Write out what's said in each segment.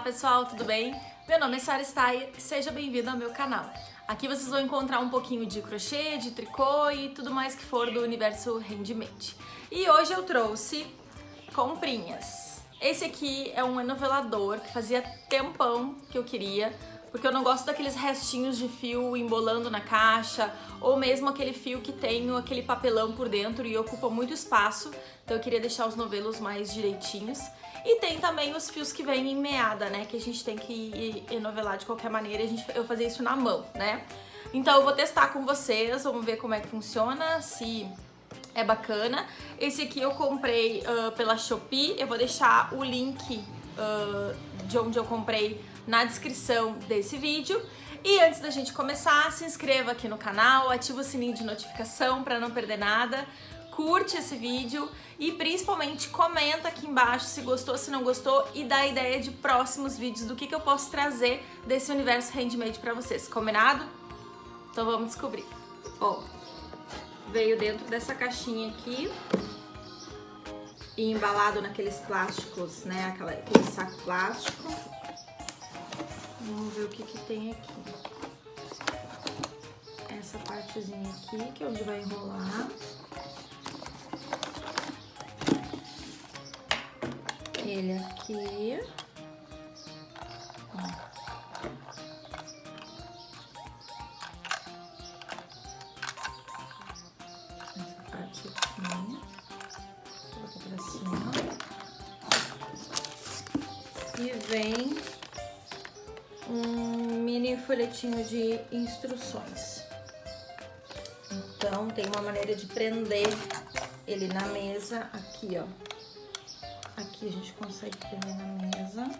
pessoal, tudo bem? Meu nome é Sara Steyer e seja bem-vindo ao meu canal. Aqui vocês vão encontrar um pouquinho de crochê, de tricô e tudo mais que for do universo handmade. E hoje eu trouxe comprinhas. Esse aqui é um enovelador que fazia tempão que eu queria, porque eu não gosto daqueles restinhos de fio embolando na caixa, ou mesmo aquele fio que tem aquele papelão por dentro e ocupa muito espaço, então eu queria deixar os novelos mais direitinhos. E tem também os fios que vêm em meada, né, que a gente tem que enovelar de qualquer maneira, a gente, eu fazer isso na mão, né. Então eu vou testar com vocês, vamos ver como é que funciona, se é bacana. Esse aqui eu comprei uh, pela Shopee, eu vou deixar o link uh, de onde eu comprei na descrição desse vídeo. E antes da gente começar, se inscreva aqui no canal, ativa o sininho de notificação para não perder nada, curte esse vídeo e principalmente comenta aqui embaixo se gostou, se não gostou e dá ideia de próximos vídeos do que, que eu posso trazer desse universo handmade para vocês, combinado? Então vamos descobrir. Ó, veio dentro dessa caixinha aqui e embalado naqueles plásticos, né, Aquela, aquele saco plástico. Vamos ver o que que tem aqui. Essa partezinha aqui, que é onde vai enrolar. Ele aqui. Vem um mini folhetinho de instruções. Então, tem uma maneira de prender ele na mesa aqui, ó. Aqui a gente consegue prender na mesa.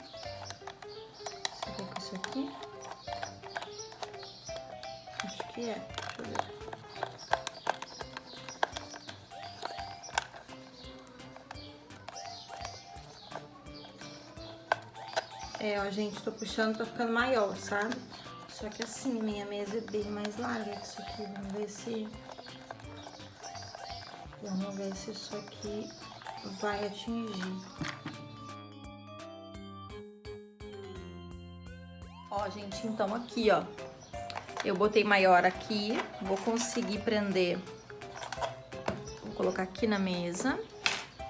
Será com isso aqui? Acho que é. É, ó, gente, tô puxando, tá ficando maior, sabe? Só que assim, minha mesa é bem mais larga que isso aqui. Vamos ver se... Vamos ver se isso aqui vai atingir. Ó, gente, então aqui, ó. Eu botei maior aqui, vou conseguir prender. Vou colocar aqui na mesa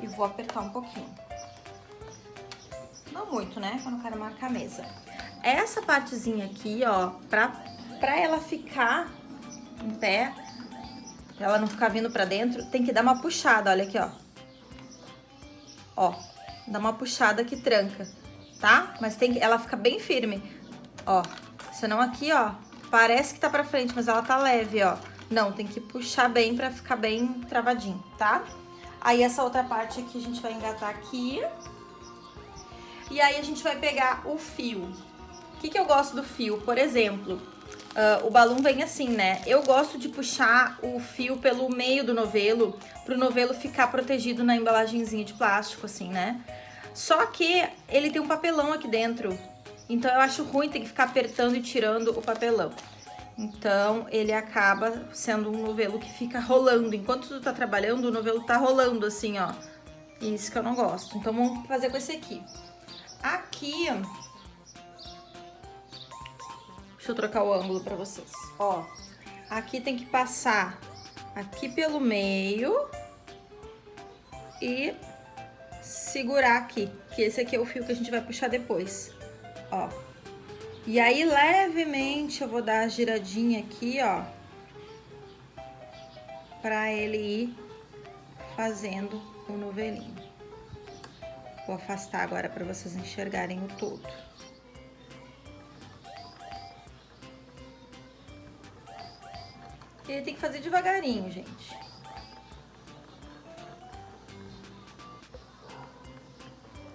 e vou apertar um pouquinho. Muito, né? Eu não quero marcar a mesa. Essa partezinha aqui, ó, pra, pra ela ficar em pé, pra ela não ficar vindo pra dentro, tem que dar uma puxada, olha aqui, ó. Ó, dá uma puxada que tranca, tá? Mas tem que, ela fica bem firme, ó. Senão aqui, ó, parece que tá pra frente, mas ela tá leve, ó. Não, tem que puxar bem pra ficar bem travadinho, tá? Aí essa outra parte aqui a gente vai engatar aqui. E aí a gente vai pegar o fio. O que, que eu gosto do fio? Por exemplo, uh, o balão vem assim, né? Eu gosto de puxar o fio pelo meio do novelo, pro novelo ficar protegido na embalagenzinha de plástico, assim, né? Só que ele tem um papelão aqui dentro, então eu acho ruim ter que ficar apertando e tirando o papelão. Então, ele acaba sendo um novelo que fica rolando. Enquanto tu tá trabalhando, o novelo tá rolando assim, ó. Isso que eu não gosto. Então, vamos fazer com esse aqui. Aqui, deixa eu trocar o ângulo pra vocês. Ó, aqui tem que passar aqui pelo meio e segurar aqui, que esse aqui é o fio que a gente vai puxar depois, ó. E aí, levemente, eu vou dar a giradinha aqui, ó, pra ele ir fazendo o novelinho. Vou afastar agora para vocês enxergarem o todo. Ele tem que fazer devagarinho, gente.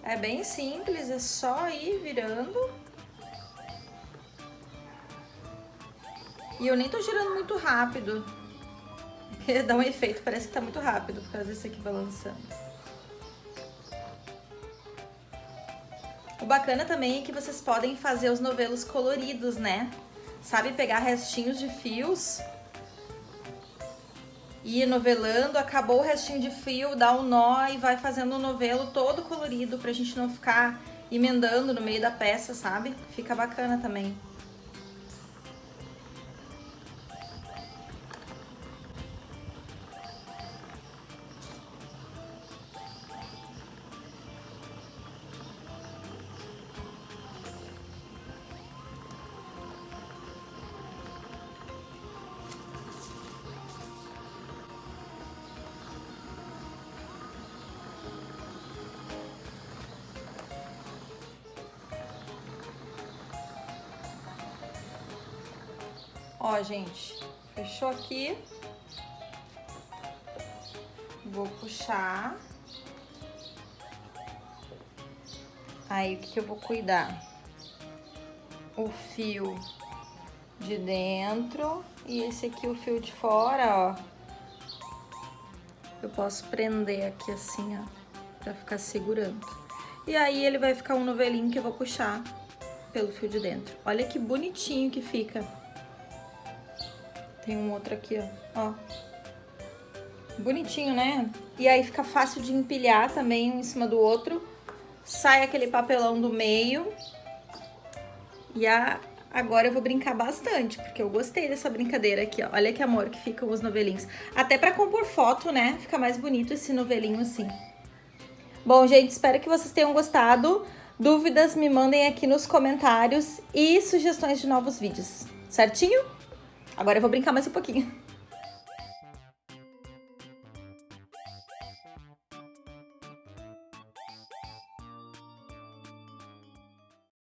É bem simples, é só ir virando. E eu nem tô girando muito rápido. Dá um efeito, parece que tá muito rápido por causa desse aqui balançando. Bacana também é que vocês podem fazer os novelos coloridos, né? Sabe pegar restinhos de fios e ir novelando, acabou o restinho de fio, dá um nó e vai fazendo o novelo todo colorido pra gente não ficar emendando no meio da peça, sabe? Fica bacana também. Ó, gente, fechou aqui. Vou puxar. Aí, o que, eu vou cuidar? O fio de dentro e esse aqui o fio de fora, ó. Eu posso prender aqui assim, ó, pra ficar segurando. E aí ele vai ficar um novelinho que eu vou puxar pelo fio de dentro. Olha que bonitinho que fica. Tem um outro aqui, ó. ó. Bonitinho, né? E aí fica fácil de empilhar também um em cima do outro. Sai aquele papelão do meio. E a... agora eu vou brincar bastante, porque eu gostei dessa brincadeira aqui, ó. Olha que amor que ficam os novelinhos. Até pra compor foto, né? Fica mais bonito esse novelinho assim. Bom, gente, espero que vocês tenham gostado. Dúvidas, me mandem aqui nos comentários e sugestões de novos vídeos. Certinho? Agora eu vou brincar mais um pouquinho.